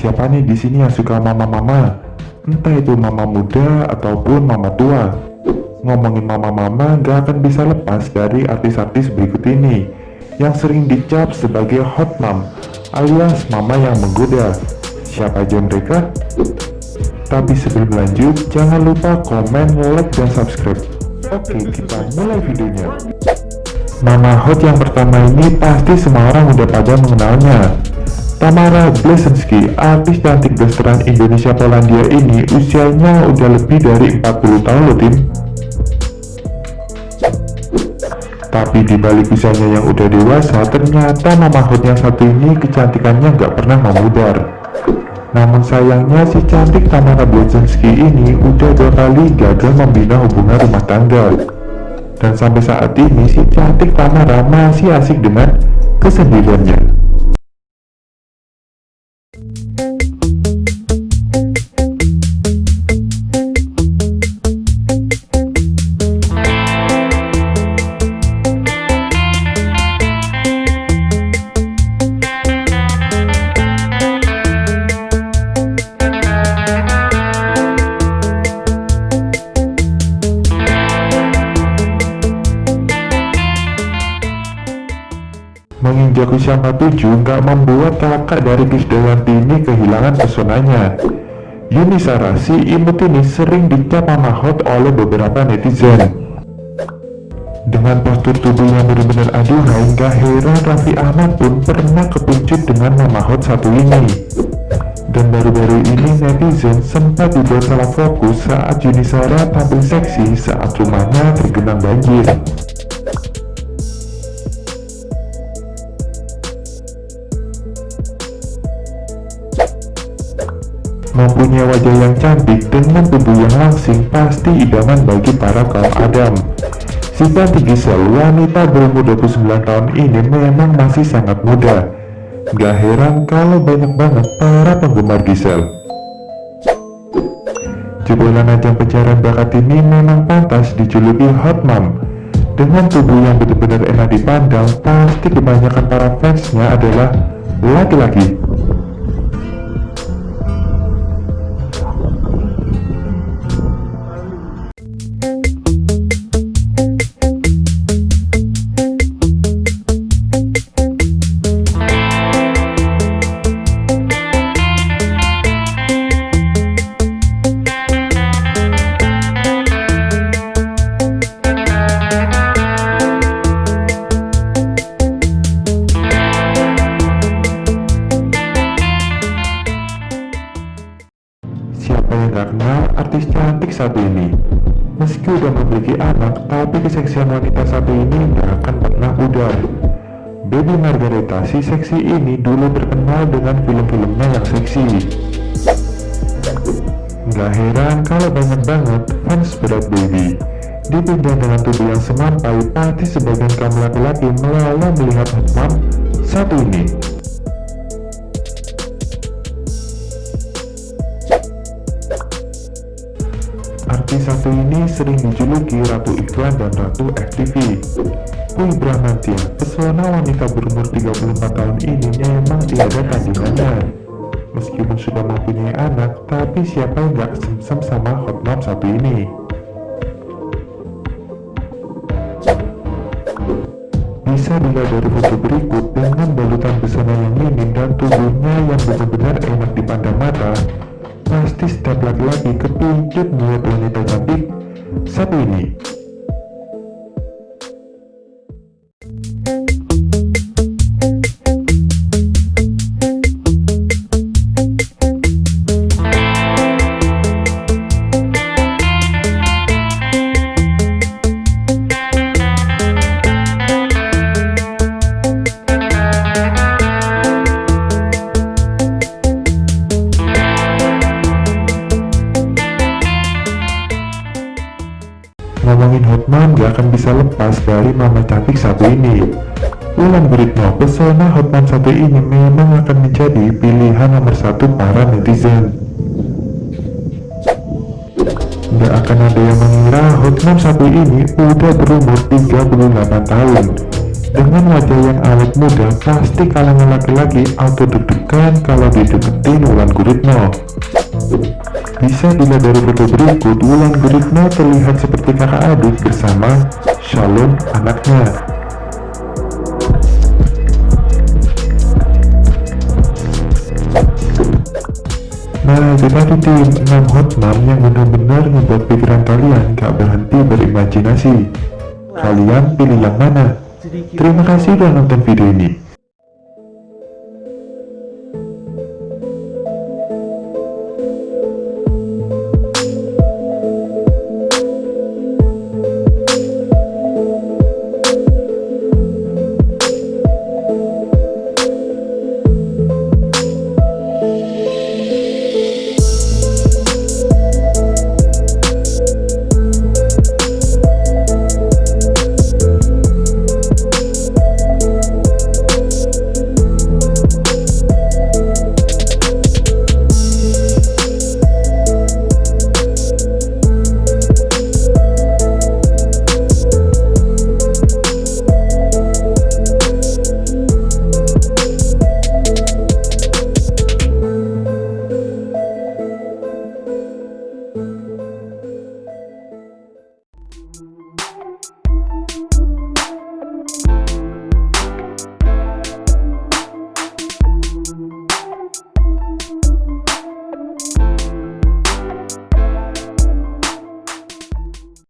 Siapa nih di sini yang suka mama-mama? Entah itu mama muda ataupun mama tua. Ngomongin mama-mama gak akan bisa lepas dari artis-artis berikut ini yang sering dicap sebagai hot mom alias mama yang menggoda. Siapa aja mereka? Tapi sebelum lanjut, jangan lupa komen, like, dan subscribe. Oke, kita mulai videonya. Mama hot yang pertama ini pasti semua orang udah pada mengenalnya. Tamara Blesensky, artis cantik blasteran Indonesia Polandia ini usianya udah lebih dari 40 tahun loh tim. Tapi di balik usianya yang udah dewasa, ternyata mama yang satu ini kecantikannya nggak pernah memudar. Namun sayangnya si cantik Tamara Blesensky ini udah dua kali gagal membina hubungan rumah tangga. Dan sampai saat ini si cantik Tamara masih asik dengan kesendiriannya. Usia 47 nggak membuat kakak dari Krisdayanti ini kehilangan pesonanya. Yuni Sarah, si imut ini sering dicap mama hot oleh beberapa netizen. Dengan postur tubuh yang benar-benar aduhai, nggak heran Raffi Ahmad pun pernah kepuncut dengan mama hot satu ini. Dan baru-baru ini netizen sempat dibuat salah fokus saat Yuni Sarah tampil seksi saat rumahnya tergenang banjir. Mempunyai wajah yang cantik dengan tubuh yang langsing pasti idaman bagi para kaum Adam. Si cantik Giselle, wanita berumur 29 tahun ini memang masih sangat muda. Gak heran kalau banyak banget para penggemar Giselle. Jebolan ajang pencarian bakat ini memang pantas dijuluki hot mom. Dengan tubuh yang benar-benar enak dipandang, pasti kebanyakan para fansnya adalah laki-laki. Anak, tapi keseksian wanita satu ini gak akan pernah pudar. Baby Margareta si seksi ini dulu terkenal dengan film-filmnya yang seksi. Gak heran kalau banyak banget fans berat baby. Dipindah dengan tubuh yang semampai, pasti sebagian kaum laki-laki melala melihat hotmom satu ini. Artis satu ini sering dijuluki Ratu Iklan dan Ratu FTV. Pui Bramantia, pesona wanita berumur 34 tahun ini memang tiada tandingannya. Meskipun sudah mempunyai anak, tapi siapa yang gak semsem sama hot mom satu ini? Bisa dilihat dari foto berikut dengan balutan pesona yang minim dan tubuhnya yang benar-benar enak dipandang mata, pasti setiap laki-laki kepincut melihat wanita cantik satu ini. Ngomongin Hotman gak akan bisa lepas dari mama cantik satu ini. Ulan Guritno, pesona Hotman satu ini memang akan menjadi pilihan nomor satu para netizen. Gak akan ada yang mengira Hotman satu ini udah berumur 38 tahun. Dengan wajah yang awet muda, pasti kalangan laki-laki auto deg-degan kalau dideketin Wulan Guritno. Bisa dilihat dari foto berikut, Wulan Guritno terlihat seperti kakak adik bersama Shalom anaknya. Nah, itu tadi tim 6 hot mom yang benar-benar membuat pikiran kalian gak berhenti berimajinasi. Kalian pilih yang mana? Terima kasih sudah nonton video ini.